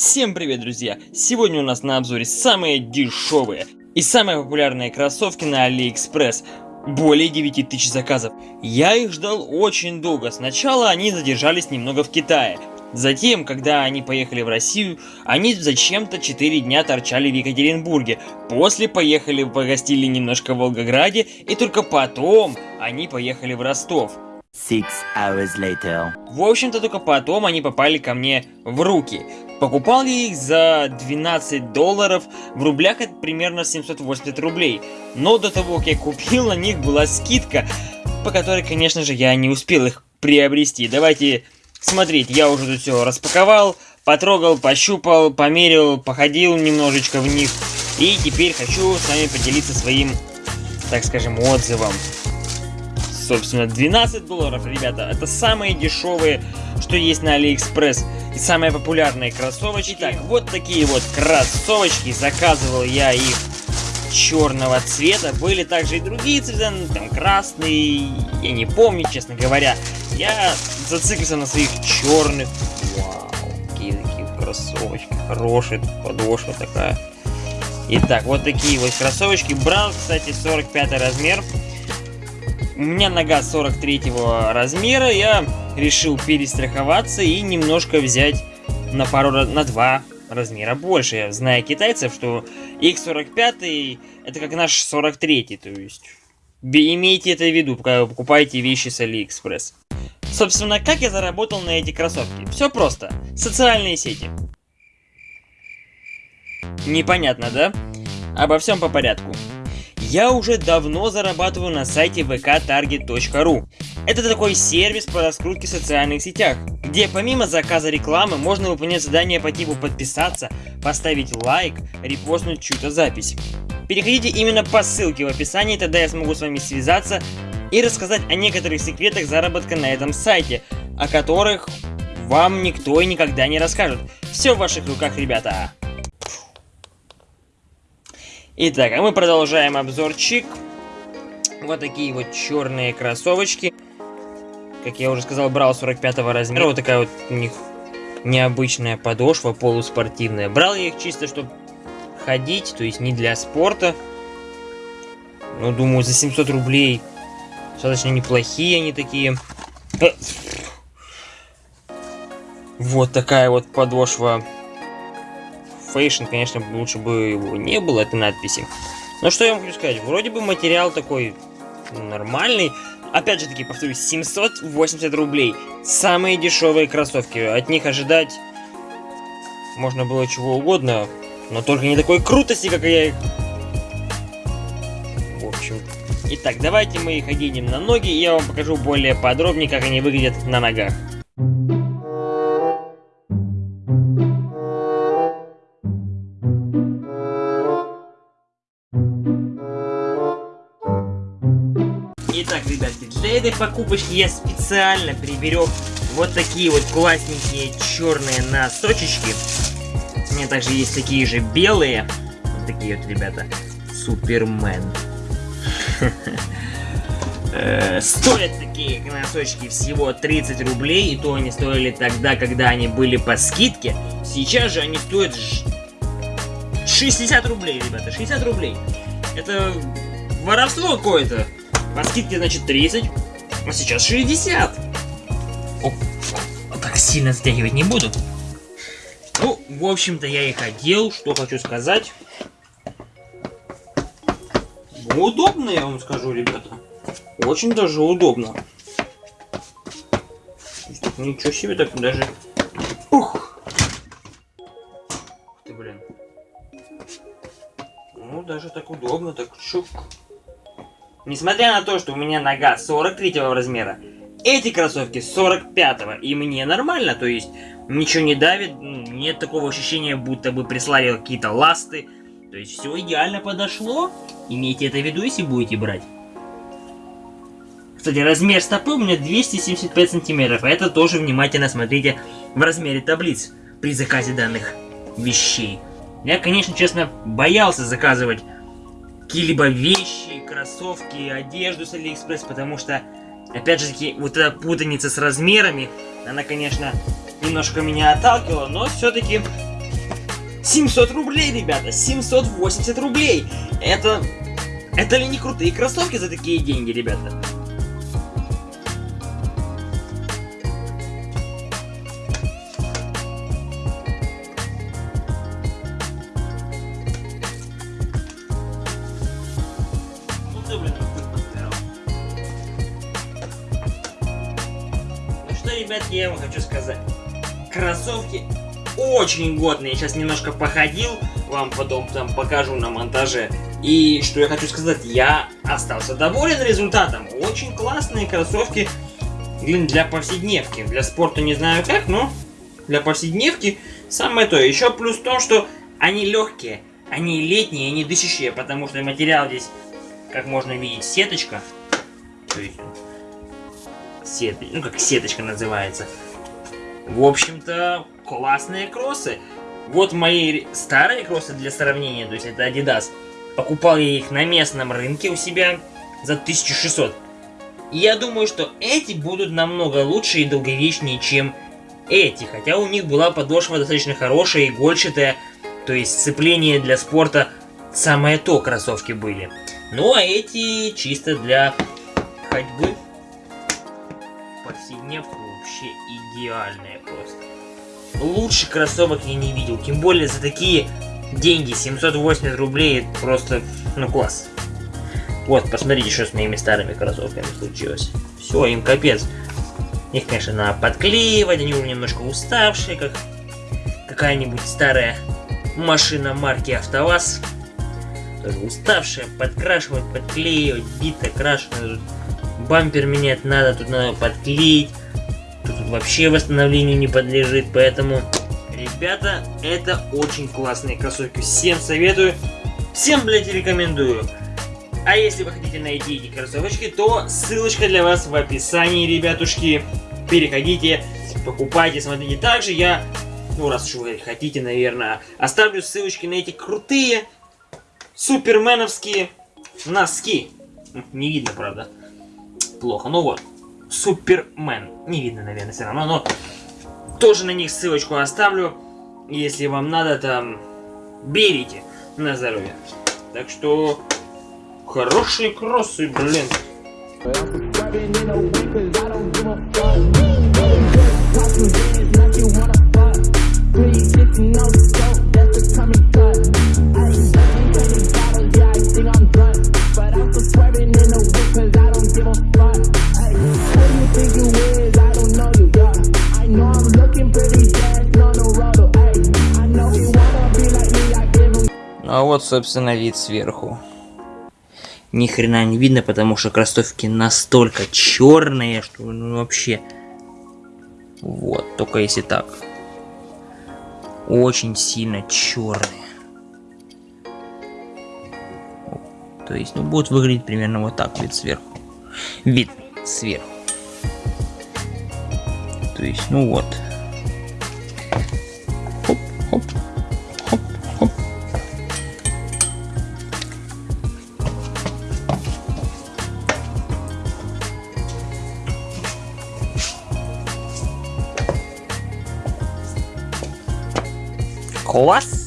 Всем привет, друзья! Сегодня у нас на обзоре самые дешевые и самые популярные кроссовки на Алиэкспресс. Более 9000 заказов. Я их ждал очень долго. Сначала они задержались немного в Китае. Затем, когда они поехали в Россию, они зачем-то 4 дня торчали в Екатеринбурге. После поехали погостили немножко в Волгограде, и только потом они поехали в Ростов. Six hours later. В общем-то, только потом они попали ко мне в руки. Покупал я их за 12 долларов, в рублях это примерно 780 рублей. Но до того, как я купил, на них была скидка, по которой, конечно же, я не успел их приобрести. Давайте смотреть, я уже тут все распаковал, потрогал, пощупал, померил, походил немножечко в них. И теперь хочу с вами поделиться своим, так скажем, отзывом. Собственно, 12 долларов, ребята, это самые дешевые, что есть на Алиэкспресс. И самые популярные кроссовочки. Итак, вот такие вот кроссовочки. Заказывал я их черного цвета. Были также и другие цвета, ну, там красный, я не помню, честно говоря. Я зациклился на своих черных. Вау, какие такие кроссовочки. Хорошие, подошва такая. Итак, вот такие вот кроссовочки. Брал, кстати, 45 размер. У меня нога 43 размера, я решил перестраховаться и немножко взять на пару, на два размера больше. Я знаю китайцев, что их 45 это как наш 43 то есть имейте это в виду, когда вы покупаете вещи с Алиэкспресс. Собственно, как я заработал на эти кроссовки? Все просто. Социальные сети. Непонятно, да? Обо всем по порядку. Я уже давно зарабатываю на сайте vktarget.ru. Это такой сервис по раскрутке в социальных сетях, где помимо заказа рекламы можно выполнять задания по типу подписаться, поставить лайк, репостнуть чью-то запись. Переходите именно по ссылке в описании, тогда я смогу с вами связаться и рассказать о некоторых секретах заработка на этом сайте, о которых вам никто и никогда не расскажет. Все в ваших руках, ребята. Итак, а мы продолжаем обзорчик. Вот такие вот черные кроссовочки. Как я уже сказал, брал 45 размера. Вот такая вот у них необычная подошва, полуспортивная. Брал я их чисто, чтобы ходить, то есть не для спорта. Ну, думаю, за 700 рублей достаточно неплохие они такие. Вот такая вот подошва Fashion, конечно, лучше бы его не было, этой надписи. Но что я хочу сказать, вроде бы материал такой нормальный. Опять же таки, повторюсь, 780 рублей. Самые дешевые кроссовки. От них ожидать можно было чего угодно, но только не такой крутости, как я. В общем... Итак, давайте мы их оденем на ноги, и я вам покажу более подробнее, как они выглядят на ногах. Этой покупочки я специально приберег вот такие вот классненькие черные носочечки. У меня также есть такие же белые. Вот такие вот, ребята. Супермен. Э, стоят такие носочки всего 30 рублей, и то они стоили тогда, когда они были по скидке. Сейчас же они стоят 60 рублей, ребята, 60 рублей. Это воровство какое-то. По скидке, значит, 30, а сейчас 60. О, так сильно затягивать не буду. Ну, в общем-то, я их одел, что хочу сказать. Удобно, я вам скажу, ребята. Очень даже удобно. Ничего себе, так даже... Ух! Ты, блин. Ну, даже так удобно, так чук. Несмотря на то, что у меня нога 43 размера, эти кроссовки 45 и мне нормально, то есть ничего не давит, нет такого ощущения, будто бы прислали какие-то ласты. То есть все идеально подошло, имейте это в виду, если будете брать. Кстати, размер стопы у меня 275 сантиметров, а это тоже внимательно смотрите в размере таблиц при заказе данных вещей. Я, конечно, честно, боялся заказывать какие-либо вещи, кроссовки, одежду с Алиэкспресс, потому что, опять же таки, вот эта путаница с размерами, она, конечно, немножко меня отталкивала, но все-таки 700 рублей, ребята, 780 рублей. Это... Это ли не крутые кроссовки за такие деньги, ребята? Ребятки, я вам хочу сказать. Кроссовки очень годные. Сейчас немножко походил, вам потом там покажу на монтаже. И что я хочу сказать, я остался доволен результатом. Очень классные кроссовки блин, для повседневки. Для спорта не знаю как, но для повседневки самое то. Еще плюс в том, что они легкие, они летние, они дышащие, потому что материал здесь, как можно видеть, сеточка. То есть, сет... ну как сеточка называется. В общем-то, классные кроссы. Вот мои старые кроссы для сравнения, то есть это Adidas. Покупал я их на местном рынке у себя за 1600. И я думаю, что эти будут намного лучше и долговечнее, чем эти. Хотя у них была подошва достаточно хорошая, игольчатая. То есть сцепление для спорта самое то кроссовки были. Ну а эти чисто для ходьбы. Повседневку вообще идеальные просто. Лучше кроссовок я не видел. Тем более за такие деньги, 780 рублей, просто, ну класс. Вот, посмотрите, что с моими старыми кроссовками случилось. Все, им капец. Их, конечно, надо подклеивать, они уже немножко уставшие, как какая-нибудь старая машина марки АвтоВАЗ. Тоже уставшая, подкрашивать, подклеивать, бита, крашеная. Бампер менять надо, тут надо подклеить. Тут вообще восстановлению не подлежит, поэтому, ребята, это очень классные кроссовки. Всем советую, всем, блядь, рекомендую. А если вы хотите найти эти кроссовочки, то ссылочка для вас в описании, ребятушки. Переходите, покупайте, смотрите. Также я, ну раз уж вы хотите, наверное, оставлю ссылочки на эти крутые суперменовские носки. Не видно, правда. Плохо, ну вот. Супермен. Не видно, наверное, все равно, но тоже на них ссылочку оставлю. Если вам надо, там, берите на здоровье. Так что, хорошие кроссы, блин. А вот, собственно, вид сверху. Ни хрена не видно, потому что кроссовки настолько черные, что ну, вообще... Вот, только если так. Очень сильно черные. То есть, ну, будет выглядеть примерно вот так вид сверху. Вид сверху. То есть, ну вот. Класс!